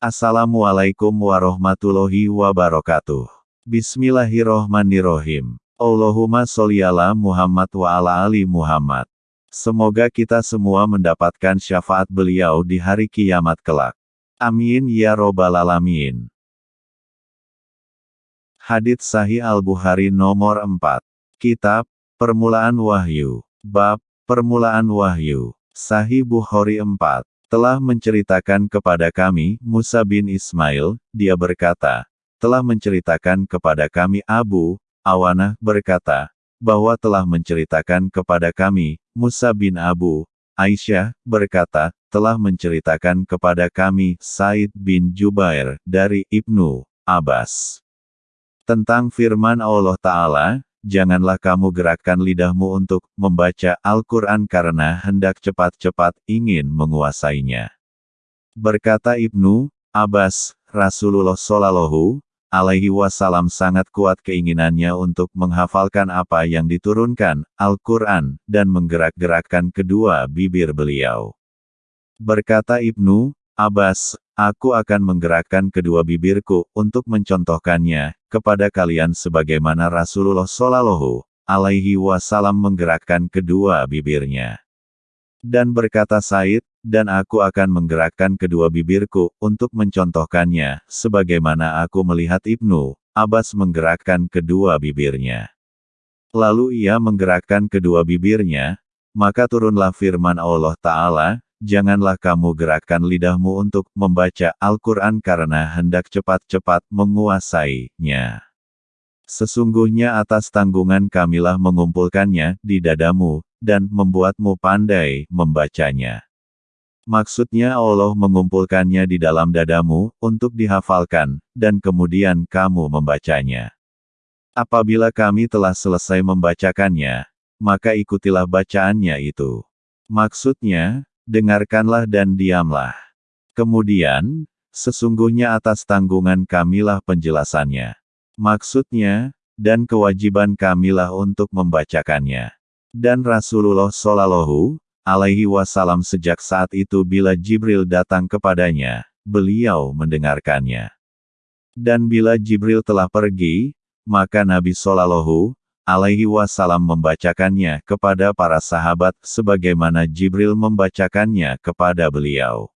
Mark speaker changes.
Speaker 1: Assalamualaikum warahmatullahi wabarakatuh. Bismillahirrohmanirrohim. Allahumma sholli ala Muhammad wa ala ali Muhammad. Semoga kita semua mendapatkan syafaat beliau di hari kiamat kelak. Amin ya robbal alamin. Hadits Sahih Al-Bukhari nomor 4. Kitab, Permulaan Wahyu. Bab, Permulaan Wahyu. Sahih Bukhari 4. Telah menceritakan kepada kami, Musa bin Ismail, dia berkata, telah menceritakan kepada kami Abu, Awanah berkata, bahwa telah menceritakan kepada kami, Musa bin Abu, Aisyah, berkata, telah menceritakan kepada kami, Said bin Jubair, dari Ibnu Abbas. Tentang firman Allah Ta'ala, janganlah kamu gerakkan lidahmu untuk membaca Al-Quran karena hendak cepat-cepat ingin menguasainya. Berkata Ibnu Abbas, Rasulullah Shallallahu alaihi wasallam sangat kuat keinginannya untuk menghafalkan apa yang diturunkan, Al-Quran, dan menggerak-gerakkan kedua bibir beliau. Berkata Ibnu Abbas, Aku akan menggerakkan kedua bibirku untuk mencontohkannya kepada kalian sebagaimana Rasulullah Shallallahu alaihi wasallam menggerakkan kedua bibirnya. Dan berkata Said, dan aku akan menggerakkan kedua bibirku untuk mencontohkannya, sebagaimana aku melihat Ibnu Abbas menggerakkan kedua bibirnya. Lalu ia menggerakkan kedua bibirnya, maka turunlah firman Allah Ta'ala, janganlah kamu gerakkan lidahmu untuk membaca Al-Quran karena hendak cepat-cepat menguasainya. Sesungguhnya atas tanggungan kamilah mengumpulkannya di dadamu, dan membuatmu pandai membacanya. Maksudnya Allah mengumpulkannya di dalam dadamu, untuk dihafalkan, dan kemudian kamu membacanya. Apabila kami telah selesai membacakannya, maka ikutilah bacaannya itu. Maksudnya, dengarkanlah dan diamlah. Kemudian, sesungguhnya atas tanggungan kamilah penjelasannya. Maksudnya, dan kewajiban kamilah untuk membacakannya. Dan Rasulullah Shallallahu alaihi wasallam sejak saat itu bila Jibril datang kepadanya, beliau mendengarkannya. Dan bila Jibril telah pergi, maka Nabi Shallallahu alaihi wasallam membacakannya kepada para sahabat sebagaimana Jibril membacakannya kepada beliau.